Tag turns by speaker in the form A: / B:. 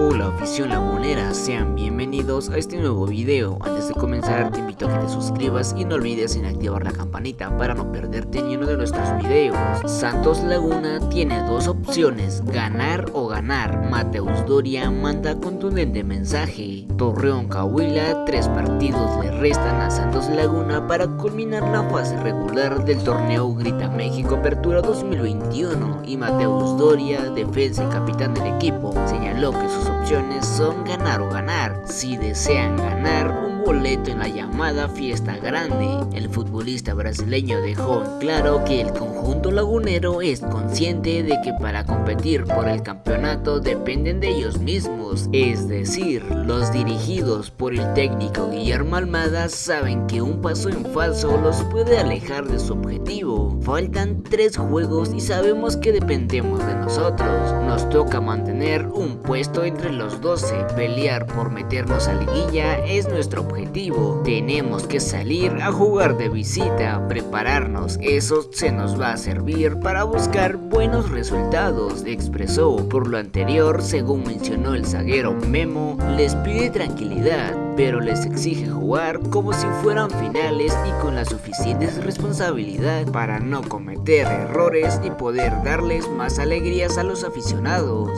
A: Hola afición lagunera, sean bienvenidos a este nuevo video. Antes de comenzar te invito a que te suscribas y no olvides en activar la campanita para no perderte ni uno de nuestros videos. Santos Laguna tiene dos opciones, ganar o ganar. Mateus Doria manda contundente mensaje. Torreón Cahuila, tres partidos le restan a Santos Laguna para culminar la fase regular del torneo Grita México Apertura 2021 y Mateus Doria, defensa y capitán del equipo, señaló que sus son ganar o ganar. Si desean ganar, un boleto en la llamada fiesta grande. El futbolista brasileño dejó claro que el conjunto lagunero es consciente de que para competir por el campeonato dependen de ellos mismos, es decir, los dirigidos por el técnico Guillermo Almada saben que un paso en falso los puede alejar de su objetivo. Faltan tres juegos y sabemos que dependemos de nosotros. Nos toca mantener un puesto entre los 12, pelear por meternos a liguilla es nuestro objetivo. Tenemos que salir a jugar de visita, prepararnos, eso se nos va a servir para buscar buenos resultados, expresó. Por lo anterior, según mencionó el zaguero Memo, les pide tranquilidad, pero les exige jugar como si fueran finales y con la suficiente responsabilidad para no cometer errores y poder darles más alegrías a los aficionados.